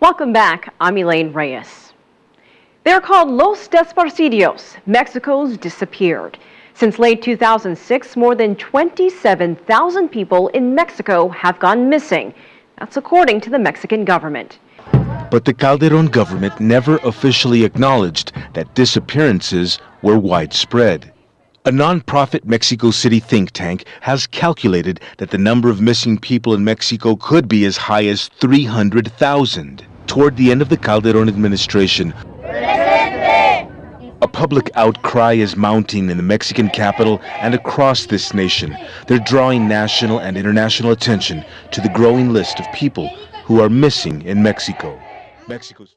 Welcome back. I'm Elaine Reyes. They're called Los Desaparecidos, Mexico's disappeared. Since late 2006, more than 27,000 people in Mexico have gone missing. That's according to the Mexican government. But the Calderon government never officially acknowledged that disappearances were widespread. A non-profit Mexico City think tank has calculated that the number of missing people in Mexico could be as high as 300,000. Toward the end of the Calderon administration, a public outcry is mounting in the Mexican capital and across this nation. They're drawing national and international attention to the growing list of people who are missing in Mexico. Mexico's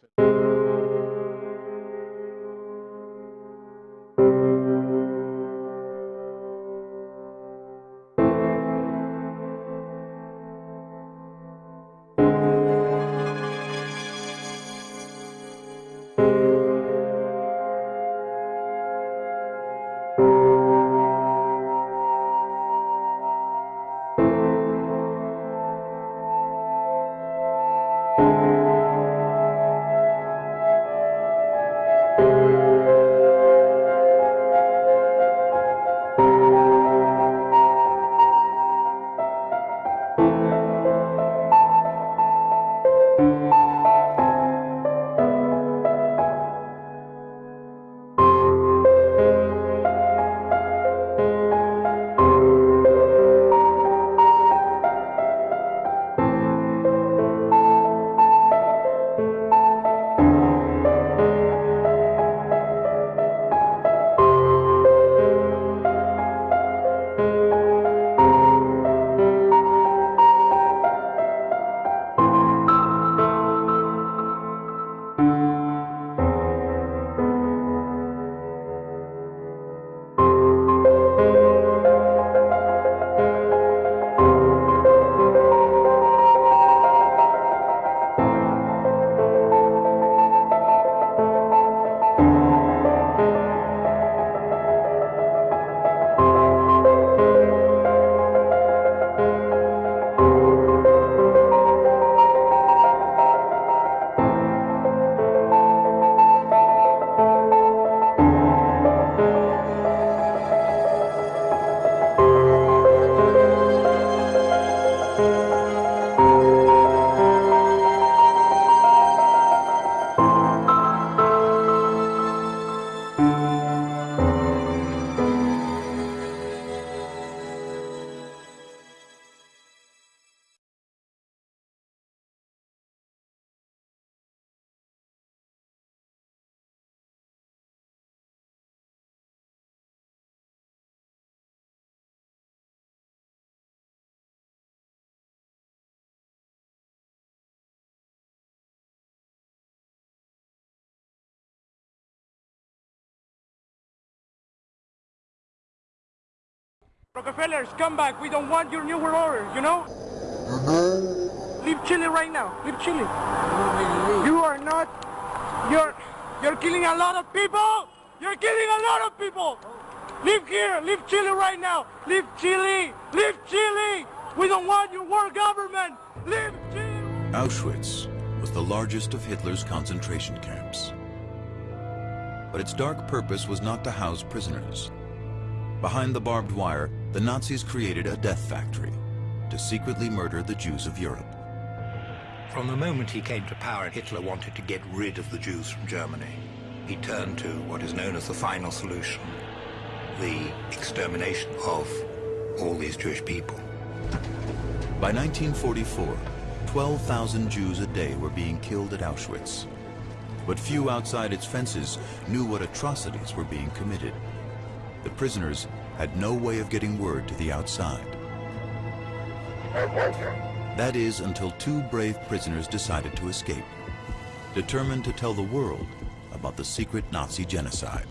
Rockefellers, come back. We don't want your New World Order, you know? You know? Leave Chile right now. Leave Chile. You are not... You're... You're killing a lot of people! You're killing a lot of people! Leave here! Leave Chile right now! Leave Chile! Leave Chile! We don't want your world government! Leave Chile! Auschwitz was the largest of Hitler's concentration camps. But its dark purpose was not to house prisoners. Behind the barbed wire, the Nazis created a death factory to secretly murder the Jews of Europe. From the moment he came to power, Hitler wanted to get rid of the Jews from Germany. He turned to what is known as the final solution, the extermination of all these Jewish people. By 1944, 12,000 Jews a day were being killed at Auschwitz. But few outside its fences knew what atrocities were being committed the prisoners had no way of getting word to the outside. That is until two brave prisoners decided to escape, determined to tell the world about the secret Nazi genocide.